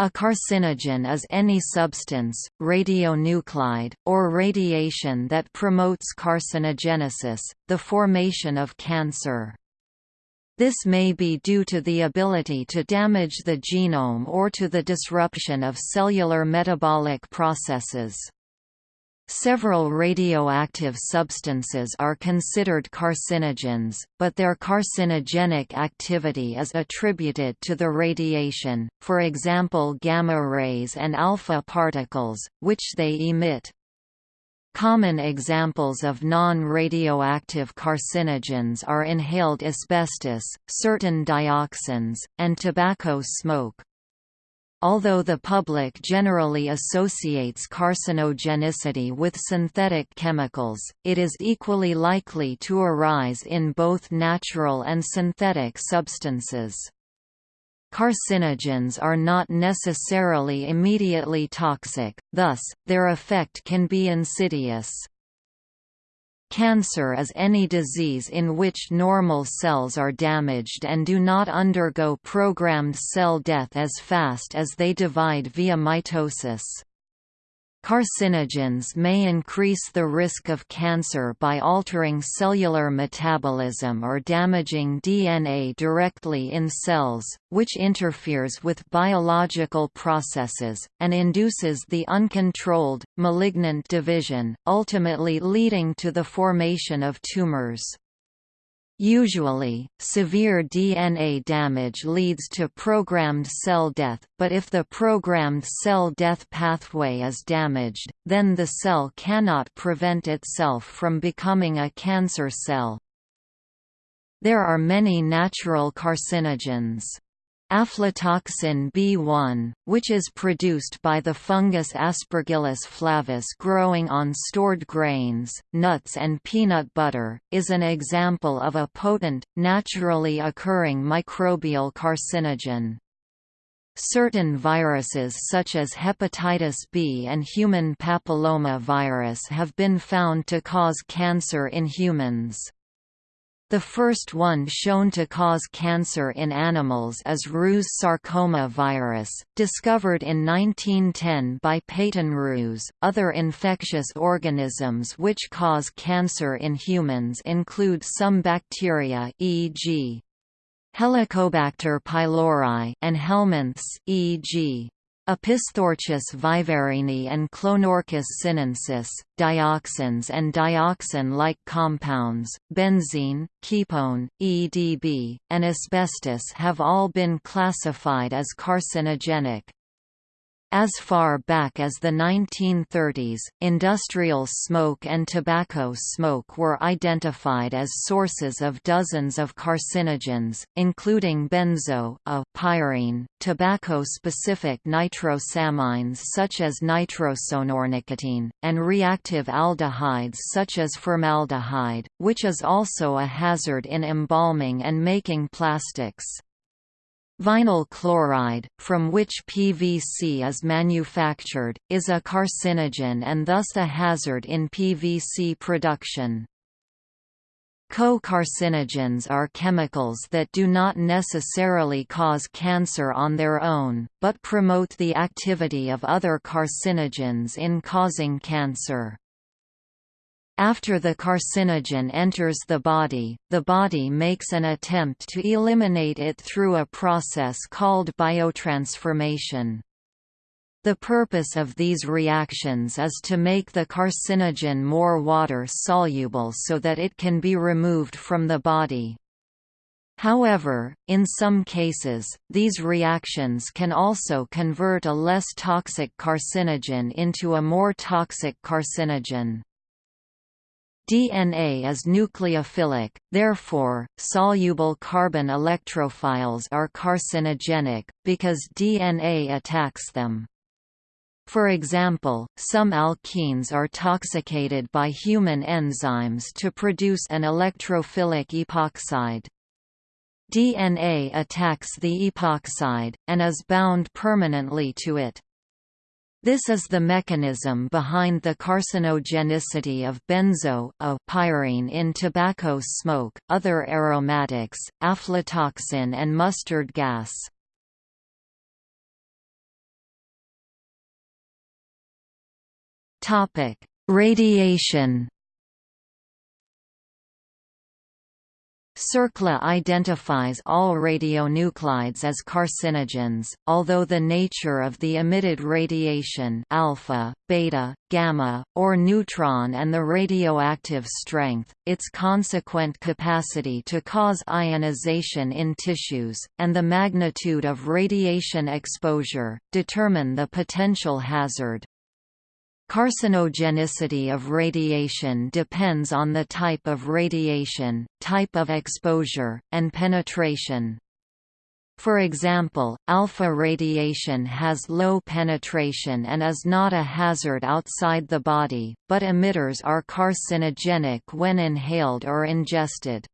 A carcinogen is any substance, radionuclide, or radiation that promotes carcinogenesis, the formation of cancer. This may be due to the ability to damage the genome or to the disruption of cellular metabolic processes. Several radioactive substances are considered carcinogens, but their carcinogenic activity is attributed to the radiation, for example gamma rays and alpha particles, which they emit. Common examples of non-radioactive carcinogens are inhaled asbestos, certain dioxins, and tobacco smoke. Although the public generally associates carcinogenicity with synthetic chemicals, it is equally likely to arise in both natural and synthetic substances. Carcinogens are not necessarily immediately toxic, thus, their effect can be insidious. Cancer is any disease in which normal cells are damaged and do not undergo programmed cell death as fast as they divide via mitosis. Carcinogens may increase the risk of cancer by altering cellular metabolism or damaging DNA directly in cells, which interferes with biological processes, and induces the uncontrolled, malignant division, ultimately leading to the formation of tumors. Usually, severe DNA damage leads to programmed cell death, but if the programmed cell death pathway is damaged, then the cell cannot prevent itself from becoming a cancer cell. There are many natural carcinogens. Aflatoxin B1, which is produced by the fungus Aspergillus flavus growing on stored grains, nuts and peanut butter, is an example of a potent, naturally occurring microbial carcinogen. Certain viruses such as hepatitis B and human papilloma virus have been found to cause cancer in humans. The first one shown to cause cancer in animals is Rous sarcoma virus, discovered in 1910 by Peyton Rous. Other infectious organisms which cause cancer in humans include some bacteria, e.g. Helicobacter pylori and helminths, e.g. Opisthorchis viverrini and Clonorchis sinensis, dioxins and dioxin-like compounds, benzene, kepone, EDB, and asbestos have all been classified as carcinogenic. As far back as the 1930s, industrial smoke and tobacco smoke were identified as sources of dozens of carcinogens, including benzo a pyrene, tobacco-specific nitrosamines such as nitrosonornicotine, and reactive aldehydes such as formaldehyde, which is also a hazard in embalming and making plastics. Vinyl chloride, from which PVC is manufactured, is a carcinogen and thus a hazard in PVC production. Co-carcinogens are chemicals that do not necessarily cause cancer on their own, but promote the activity of other carcinogens in causing cancer. After the carcinogen enters the body, the body makes an attempt to eliminate it through a process called biotransformation. The purpose of these reactions is to make the carcinogen more water-soluble so that it can be removed from the body. However, in some cases, these reactions can also convert a less toxic carcinogen into a more toxic carcinogen. DNA is nucleophilic, therefore, soluble carbon electrophiles are carcinogenic, because DNA attacks them. For example, some alkenes are toxicated by human enzymes to produce an electrophilic epoxide. DNA attacks the epoxide, and is bound permanently to it. This is the mechanism behind the carcinogenicity of benzo a pyrene in tobacco smoke, other aromatics, aflatoxin and mustard gas. Radiation CERCLA identifies all radionuclides as carcinogens, although the nature of the emitted radiation alpha, beta, gamma, or neutron and the radioactive strength, its consequent capacity to cause ionization in tissues, and the magnitude of radiation exposure, determine the potential hazard. Carcinogenicity of radiation depends on the type of radiation, type of exposure, and penetration. For example, alpha radiation has low penetration and is not a hazard outside the body, but emitters are carcinogenic when inhaled or ingested.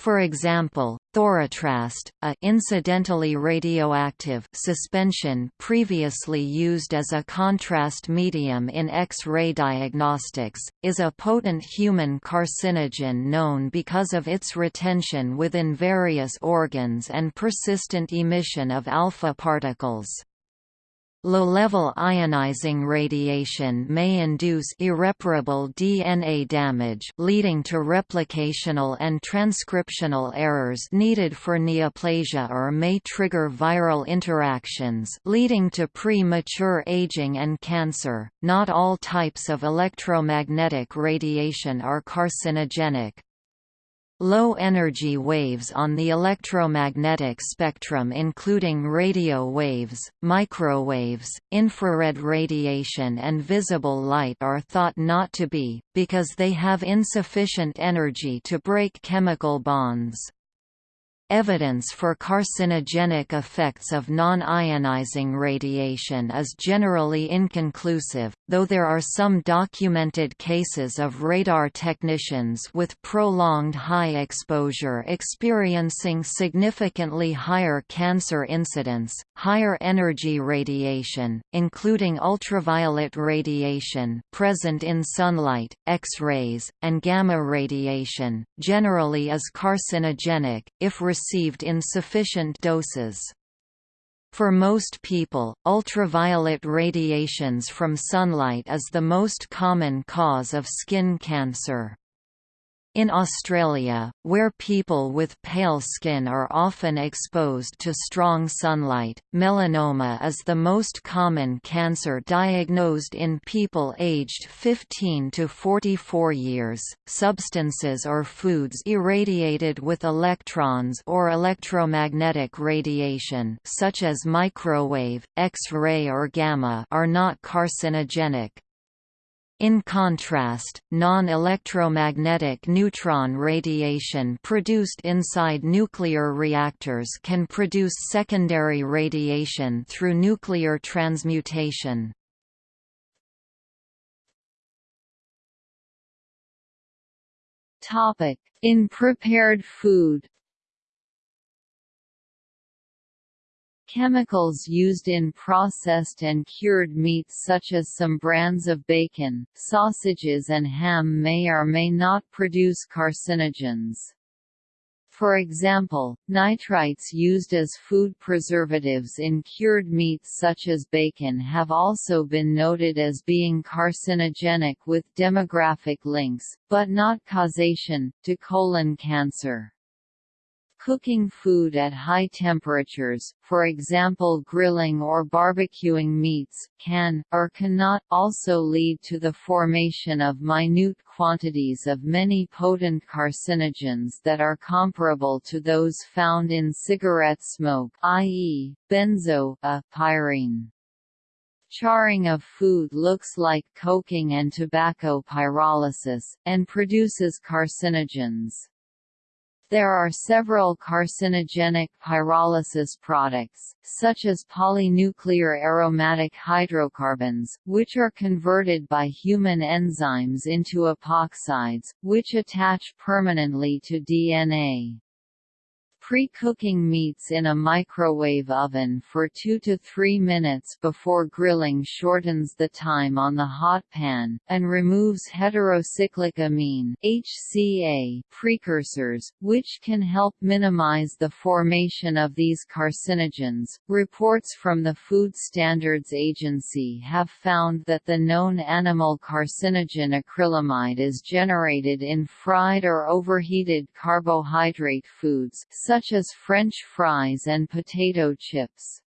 For example, thorotrast, a incidentally radioactive suspension previously used as a contrast medium in X-ray diagnostics, is a potent human carcinogen known because of its retention within various organs and persistent emission of alpha particles. Low-level ionizing radiation may induce irreparable DNA damage leading to replicational and transcriptional errors needed for neoplasia or may trigger viral interactions leading to premature aging and cancer. Not all types of electromagnetic radiation are carcinogenic, Low-energy waves on the electromagnetic spectrum including radio waves, microwaves, infrared radiation and visible light are thought not to be, because they have insufficient energy to break chemical bonds. Evidence for carcinogenic effects of non-ionizing radiation is generally inconclusive, though there are some documented cases of radar technicians with prolonged high exposure experiencing significantly higher cancer incidence. Higher energy radiation, including ultraviolet radiation present in sunlight, X-rays, and gamma radiation, generally is carcinogenic, if received in sufficient doses. For most people, ultraviolet radiations from sunlight is the most common cause of skin cancer. In Australia, where people with pale skin are often exposed to strong sunlight, melanoma is the most common cancer diagnosed in people aged 15 to 44 years. Substances or foods irradiated with electrons or electromagnetic radiation, such as microwave, X-ray or gamma, are not carcinogenic. In contrast, non-electromagnetic neutron radiation produced inside nuclear reactors can produce secondary radiation through nuclear transmutation. In prepared food Chemicals used in processed and cured meats such as some brands of bacon, sausages and ham may or may not produce carcinogens. For example, nitrites used as food preservatives in cured meats such as bacon have also been noted as being carcinogenic with demographic links, but not causation, to colon cancer. Cooking food at high temperatures, for example grilling or barbecuing meats, can, or cannot, also lead to the formation of minute quantities of many potent carcinogens that are comparable to those found in cigarette smoke i.e., benzo, a pyrene. Charring of food looks like coking and tobacco pyrolysis, and produces carcinogens. There are several carcinogenic pyrolysis products, such as polynuclear aromatic hydrocarbons, which are converted by human enzymes into epoxides, which attach permanently to DNA. Pre-cooking meats in a microwave oven for 2 to 3 minutes before grilling shortens the time on the hot pan, and removes heterocyclic amine HCA precursors, which can help minimize the formation of these carcinogens. Reports from the Food Standards Agency have found that the known animal carcinogen acrylamide is generated in fried or overheated carbohydrate foods such such as French fries and potato chips.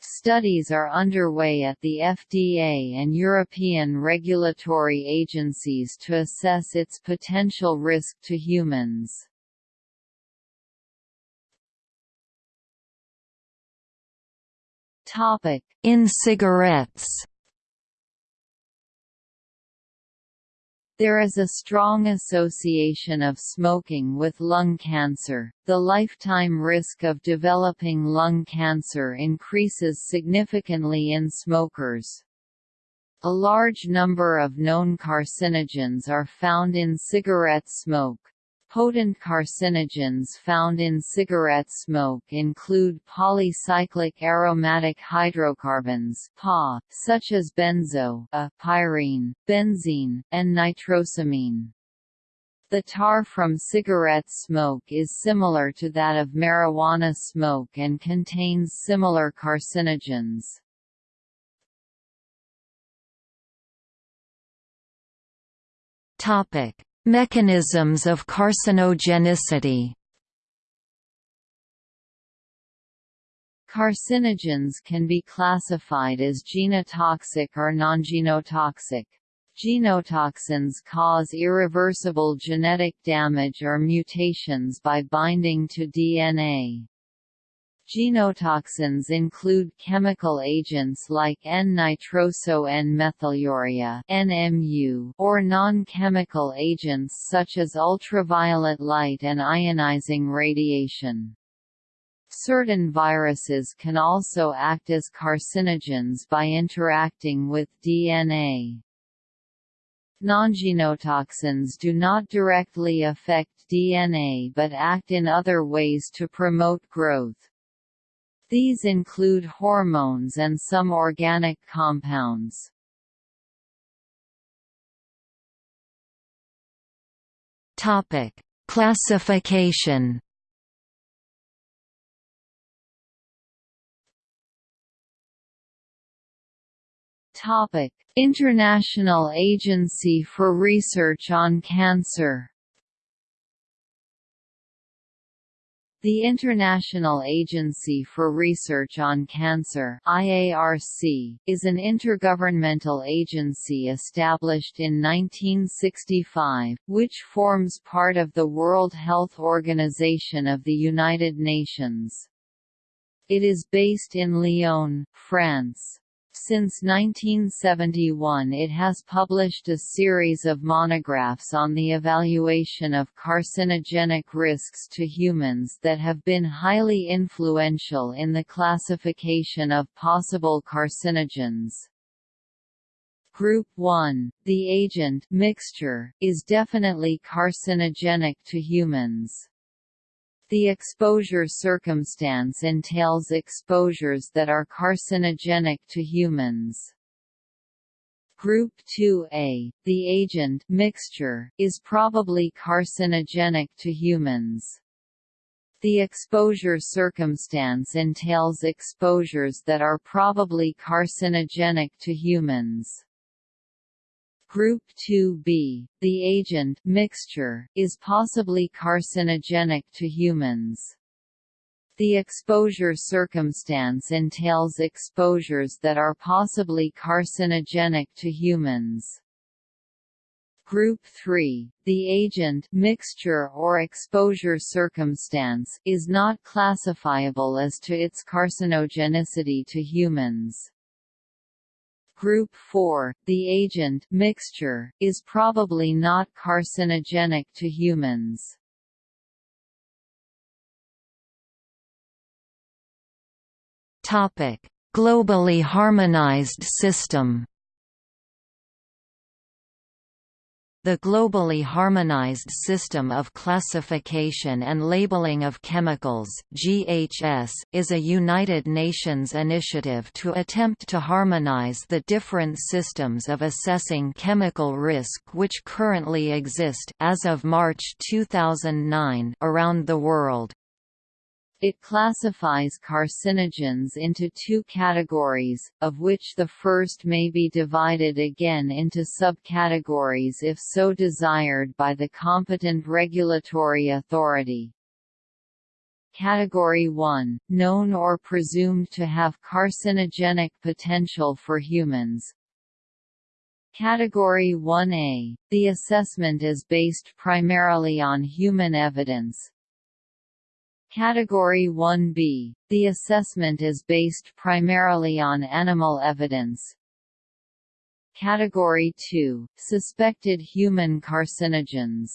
Studies are underway at the FDA and European regulatory agencies to assess its potential risk to humans. In cigarettes There is a strong association of smoking with lung cancer. The lifetime risk of developing lung cancer increases significantly in smokers. A large number of known carcinogens are found in cigarette smoke. Potent carcinogens found in cigarette smoke include polycyclic aromatic hydrocarbons PAH, such as benzo a, pyrene, benzene, and nitrosamine. The tar from cigarette smoke is similar to that of marijuana smoke and contains similar carcinogens. Topic: Mechanisms of carcinogenicity Carcinogens can be classified as genotoxic or non-genotoxic. Genotoxins cause irreversible genetic damage or mutations by binding to DNA. Genotoxins include chemical agents like N-nitroso-N-methylurea (NMU) or non-chemical agents such as ultraviolet light and ionizing radiation. Certain viruses can also act as carcinogens by interacting with DNA. Non-genotoxins do not directly affect DNA but act in other ways to promote growth. These include hormones and some organic compounds. Topic: Classification. Topic: International Agency for Research on Cancer. The International Agency for Research on Cancer IARC, is an intergovernmental agency established in 1965, which forms part of the World Health Organization of the United Nations. It is based in Lyon, France. Since 1971 it has published a series of monographs on the evaluation of carcinogenic risks to humans that have been highly influential in the classification of possible carcinogens. Group 1, the agent mixture, is definitely carcinogenic to humans. The exposure circumstance entails exposures that are carcinogenic to humans. Group 2A, the agent mixture, is probably carcinogenic to humans. The exposure circumstance entails exposures that are probably carcinogenic to humans. Group 2b, the agent mixture, is possibly carcinogenic to humans. The exposure circumstance entails exposures that are possibly carcinogenic to humans. Group 3, the agent mixture or exposure circumstance is not classifiable as to its carcinogenicity to humans. Group 4, the agent mixture, is probably not carcinogenic to humans. Globally harmonized system. The globally harmonized system of classification and labeling of chemicals (GHS) is a United Nations initiative to attempt to harmonize the different systems of assessing chemical risk which currently exist as of March 2009 around the world. It classifies carcinogens into two categories, of which the first may be divided again into subcategories if so desired by the competent regulatory authority. Category 1, known or presumed to have carcinogenic potential for humans. Category 1A, the assessment is based primarily on human evidence, Category 1b. The assessment is based primarily on animal evidence. Category 2. Suspected human carcinogens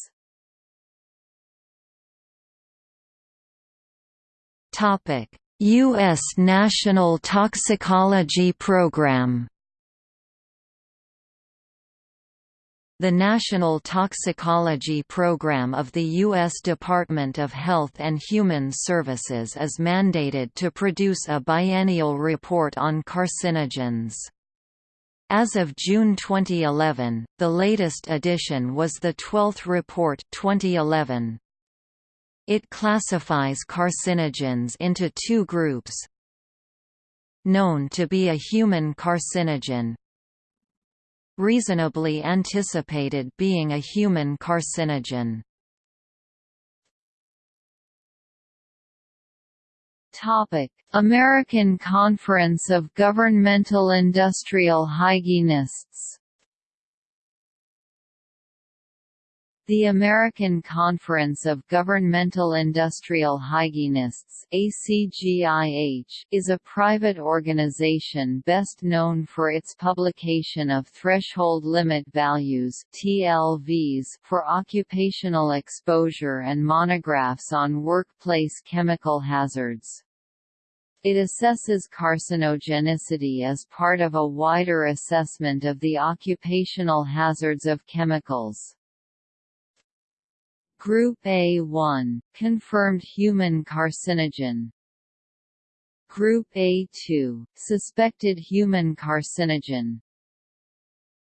U.S. National Toxicology Program The National Toxicology Program of the U.S. Department of Health and Human Services is mandated to produce a biennial report on carcinogens. As of June 2011, the latest edition was the 12th report 2011. It classifies carcinogens into two groups. Known to be a human carcinogen, reasonably anticipated being a human carcinogen. Topic: American Conference of Governmental Industrial Hygienists The American Conference of Governmental Industrial Hygienists ACGIH, is a private organization best known for its publication of Threshold Limit Values TLVs for occupational exposure and monographs on workplace chemical hazards. It assesses carcinogenicity as part of a wider assessment of the occupational hazards of chemicals. Group A1 – confirmed human carcinogen. Group A2 – suspected human carcinogen.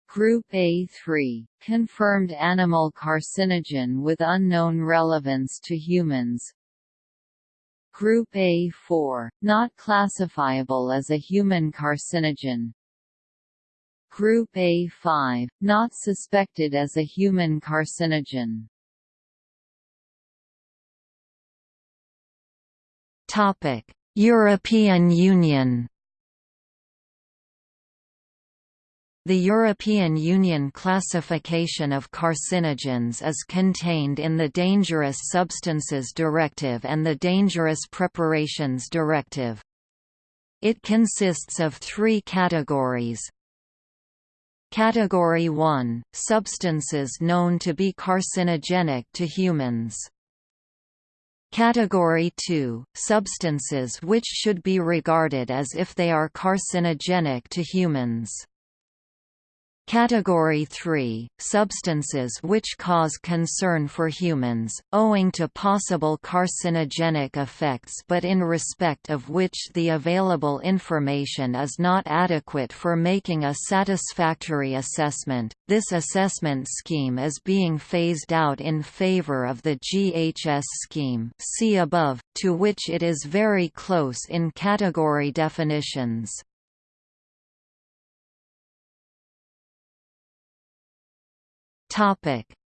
Group A3 – confirmed animal carcinogen with unknown relevance to humans. Group A4 – not classifiable as a human carcinogen. Group A5 – not suspected as a human carcinogen Topic: European Union The European Union classification of carcinogens is contained in the Dangerous Substances Directive and the Dangerous Preparations Directive. It consists of three categories. Category 1 – Substances known to be carcinogenic to humans Category 2 – Substances which should be regarded as if they are carcinogenic to humans Category 3 – Substances which cause concern for humans, owing to possible carcinogenic effects but in respect of which the available information is not adequate for making a satisfactory assessment. This assessment scheme is being phased out in favor of the GHS scheme see above, to which it is very close in category definitions.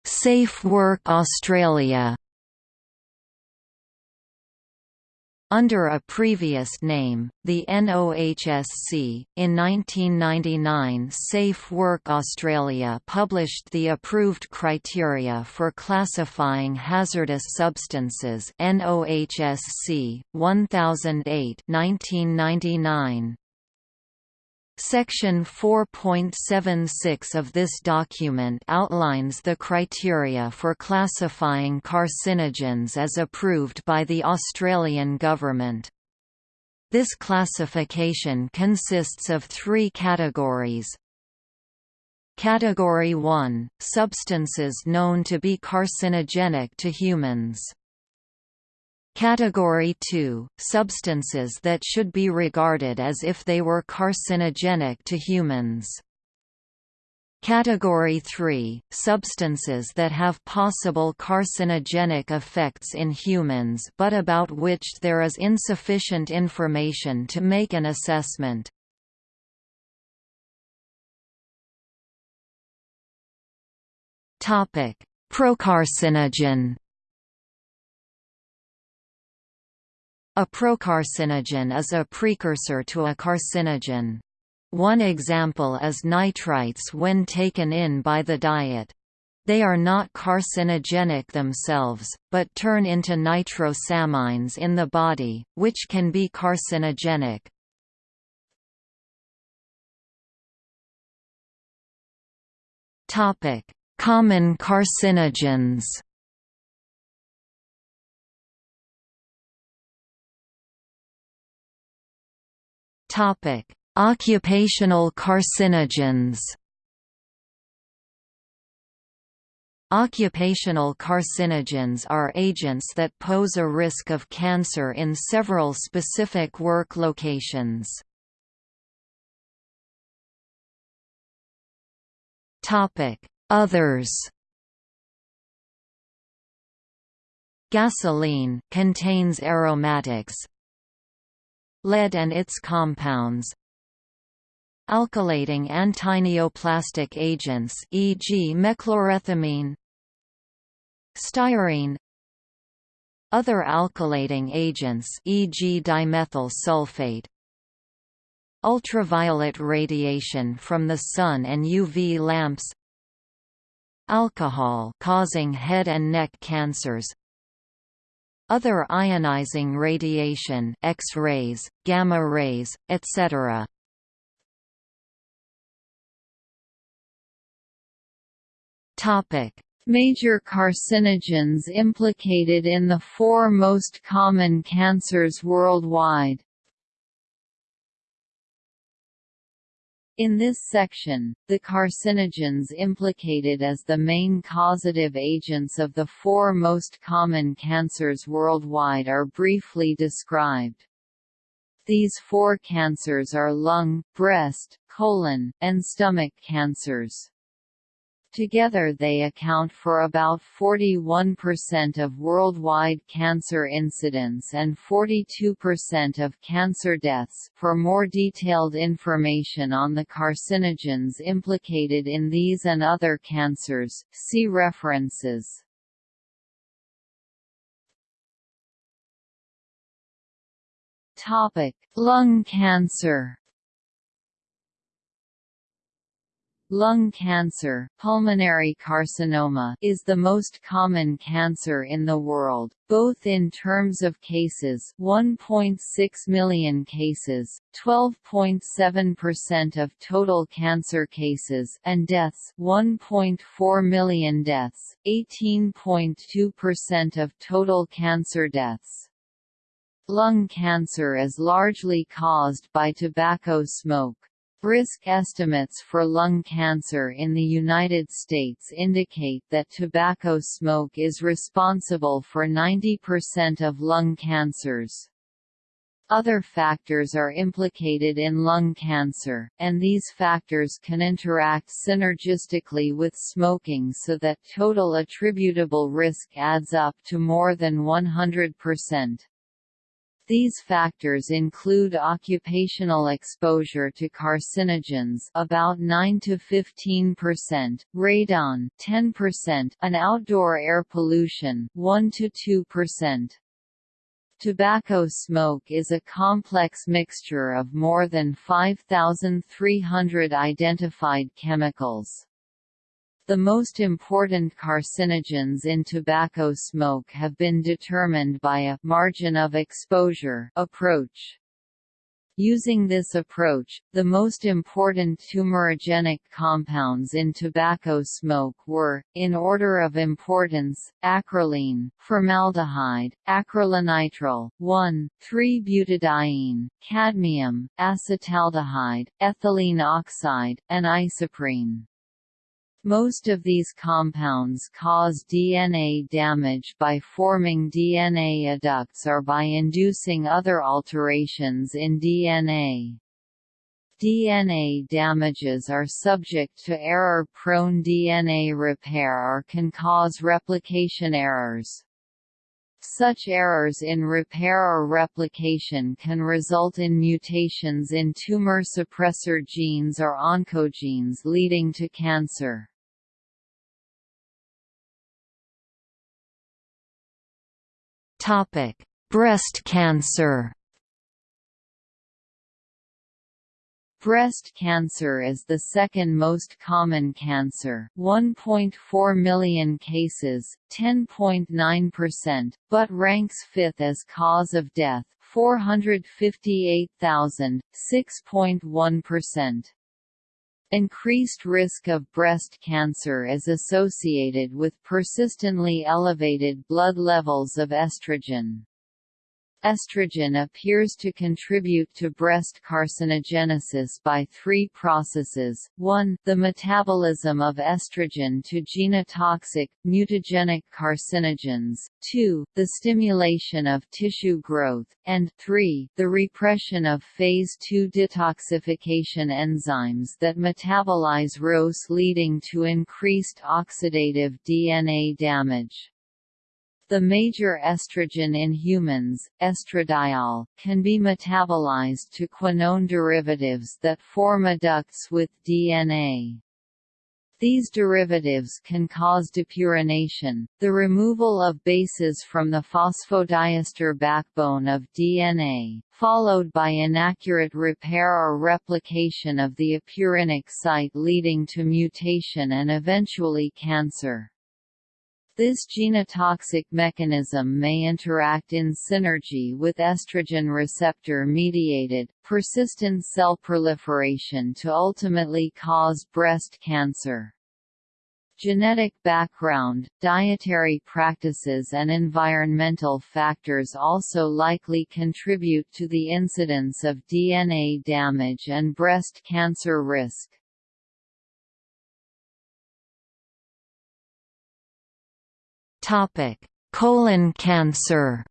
Safe Work Australia. Under a previous name, the NOHSC, in 1999 Safe Work Australia published the approved criteria for classifying hazardous substances NOHSC 1008 1999. Section 4.76 of this document outlines the criteria for classifying carcinogens as approved by the Australian government. This classification consists of three categories. Category 1 – Substances known to be carcinogenic to humans Category 2 – Substances that should be regarded as if they were carcinogenic to humans Category 3 – Substances that have possible carcinogenic effects in humans but about which there is insufficient information to make an assessment. Procarcinogen A procarcinogen is a precursor to a carcinogen. One example is nitrites when taken in by the diet. They are not carcinogenic themselves, but turn into nitrosamines in the body, which can be carcinogenic. Common carcinogens Topic: Occupational carcinogens. Occupational carcinogens are agents that pose a risk of cancer in several specific work locations. Topic: Others Gasoline contains aromatics Lead and its compounds. Alkylating antineoplastic agents e.g. mechlorethamine Styrene. Other alkylating agents e.g. dimethyl sulfate. Ultraviolet radiation from the sun and UV lamps. Alcohol causing head and neck cancers Other ionizing radiation X-rays, gamma rays, etc. Major carcinogens implicated in the four most common cancers worldwide. In this section, the carcinogens implicated as the main causative agents of the four most common cancers worldwide are briefly described. These four cancers are lung, breast, colon, and stomach cancers. Together they account for about 41% of worldwide cancer incidence and 42% of cancer deaths. For more detailed information on the carcinogens implicated in these and other cancers, see references. Topic: Lung cancer. Lung cancer pulmonary carcinoma is the most common cancer in the world, both in terms of cases 1.6 million cases, 12.7% of total cancer cases and deaths 1.4 million deaths, 18.2% of total cancer deaths. Lung cancer is largely caused by tobacco smoke. Risk estimates for lung cancer in the United States indicate that tobacco smoke is responsible for 90% of lung cancers. Other factors are implicated in lung cancer, and these factors can interact synergistically with smoking so that total attributable risk adds up to more than 100%. These factors include occupational exposure to carcinogens about 9 to 15%, radon 10%, and outdoor air pollution 1 to 2%. Tobacco smoke is a complex mixture of more than 5,300 identified chemicals. The most important carcinogens in tobacco smoke have been determined by a «margin of exposure» approach. Using this approach, the most important tumorigenic compounds in tobacco smoke were, in order of importance, acrolein, formaldehyde, acrylonitrile, 1,3-butadiene, cadmium, acetaldehyde, ethylene oxide, and isoprene. Most of these compounds cause DNA damage by forming DNA adducts or by inducing other alterations in DNA. DNA damages are subject to error-prone DNA repair or can cause replication errors. Such errors in repair or replication can result in mutations in tumor suppressor genes or oncogenes leading to cancer. Topic: Breast cancer. Breast cancer is the second most common cancer 1.4 million cases, 10.9%, but ranks fifth as cause of death 458,000, 6.1%. Increased risk of breast cancer is associated with persistently elevated blood levels of estrogen. Estrogen appears to contribute to breast carcinogenesis by three processes, 1 the metabolism of estrogen to genotoxic, mutagenic carcinogens, 2 the stimulation of tissue growth, and 3 the repression of phase II detoxification enzymes that metabolize ROS leading to increased oxidative DNA damage. The major estrogen in humans, estradiol, can be metabolized to quinone derivatives that form adducts with DNA. These derivatives can cause depurination, the removal of bases from the phosphodiester backbone of DNA, followed by inaccurate repair or replication of the apurinic site leading to mutation and eventually cancer. This genotoxic mechanism may interact in synergy with estrogen receptor-mediated, persistent cell proliferation to ultimately cause breast cancer. Genetic background, dietary practices and environmental factors also likely contribute to the incidence of DNA damage and breast cancer risk. Topic: Colon cancer.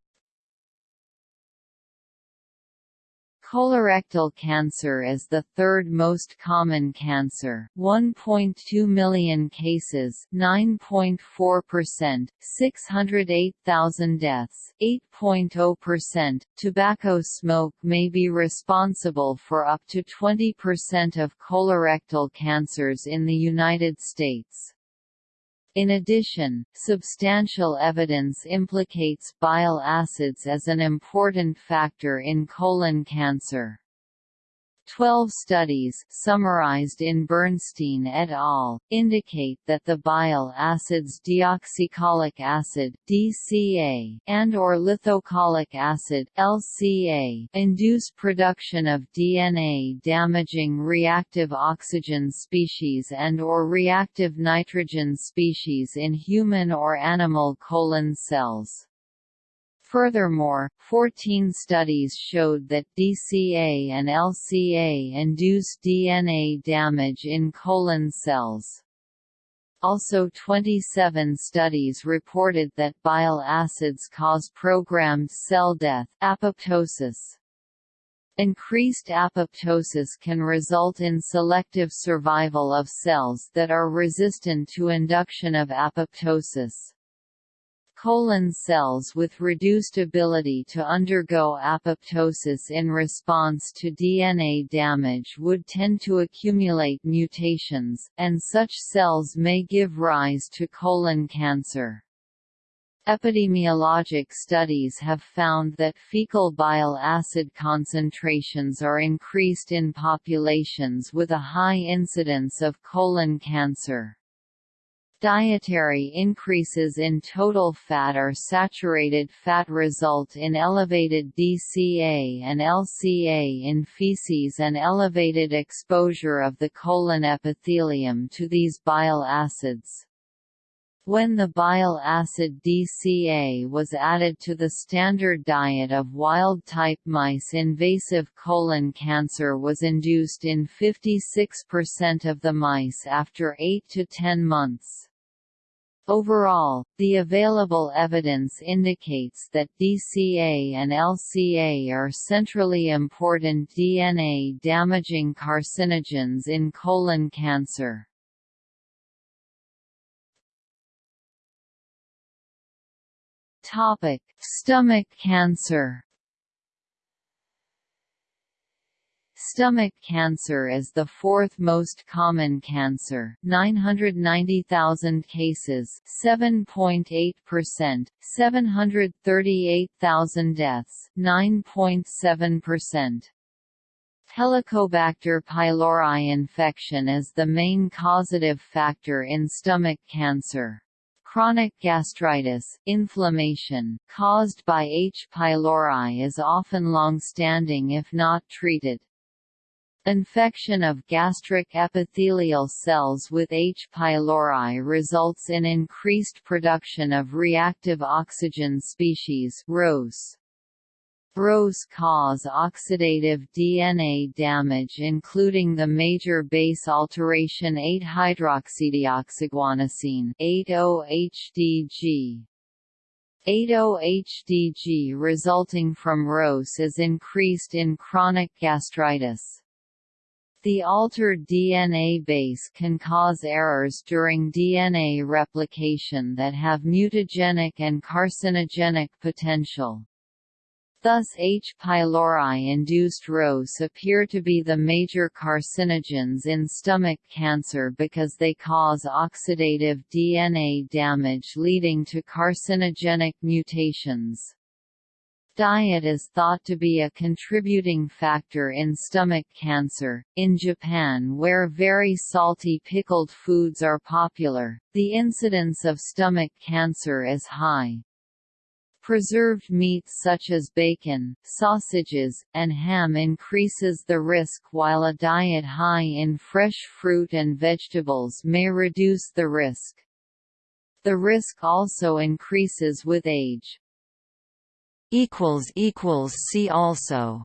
Colorectal cancer is the third most common cancer 1.2 million cases 9.4%, 608,000 deaths 8.0%. Tobacco smoke may be responsible for up to 20% of colorectal cancers in the United States. In addition, substantial evidence implicates bile acids as an important factor in colon cancer. Twelve studies summarized in Bernstein et al. indicate that the bile acids deoxycholic acid DCA and or lithocholic acid LCA induce production of DNA-damaging reactive oxygen species and or reactive nitrogen species in human or animal colon cells. Furthermore, 14 studies showed that DCA and LCA induce DNA damage in colon cells. Also 27 studies reported that bile acids cause programmed cell death apoptosis. Increased apoptosis can result in selective survival of cells that are resistant to induction of apoptosis. Colon cells with reduced ability to undergo apoptosis in response to DNA damage would tend to accumulate mutations, and such cells may give rise to colon cancer. Epidemiologic studies have found that fecal bile acid concentrations are increased in populations with a high incidence of colon cancer. Dietary increases in total fat or saturated fat result in elevated DCA and LCA in feces and elevated exposure of the colon epithelium to these bile acids. When the bile acid DCA was added to the standard diet of wild-type mice invasive colon cancer was induced in 56% of the mice after 8 to 10 months. Overall, the available evidence indicates that DCA and LCA are centrally important DNA-damaging carcinogens in colon cancer. Topic: Stomach cancer. Stomach cancer is the fourth most common cancer 990,000 cases 7.8%, 738,000 deaths 9.7%. Helicobacter pylori infection is the main causative factor in stomach cancer. Chronic gastritis inflammation, caused by H. pylori is often long-standing if not treated. Infection of gastric epithelial cells with H. pylori results in increased production of reactive oxygen species ROS. ROS cause oxidative DNA damage including the major base alteration 8-hydroxydeoxyguanosine 8-OHDG. 8-OHDG resulting from ROS is increased in chronic gastritis. The altered DNA base can cause errors during DNA replication that have mutagenic and carcinogenic potential. Thus H. pylori-induced ROS appear to be the major carcinogens in stomach cancer because they cause oxidative DNA damage leading to carcinogenic mutations. Diet is thought to be a contributing factor in stomach cancer. In Japan, where very salty pickled foods are popular, the incidence of stomach cancer is high. Preserved meats such as bacon, sausages, and ham increases the risk while a diet high in fresh fruit and vegetables may reduce the risk. The risk also increases with age. See also